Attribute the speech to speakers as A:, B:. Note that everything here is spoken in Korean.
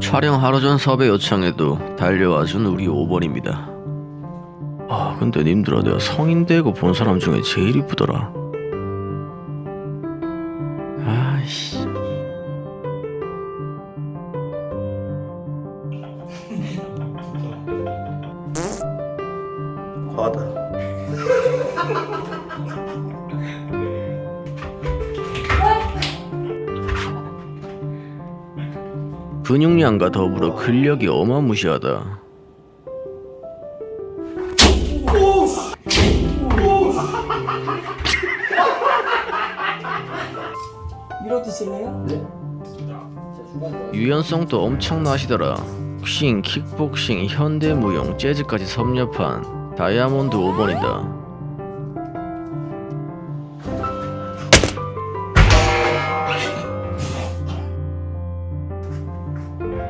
A: 촬영 하루 전 섭외 요청에도 달려와준 우리 5번입니다. 아 근데 님들아 내가 성인 되고 본 사람 중에 제일 이쁘더라. 아이씨.
B: 과하다.
A: 근육량과 더불어 근력이 어마무시하다.
C: 밀어 드실래요?
A: 유연성도 엄청나시더라. 복싱, 킥복싱, 현대무용, 재즈까지 섭렵한 다이아몬드 5번이다. うん。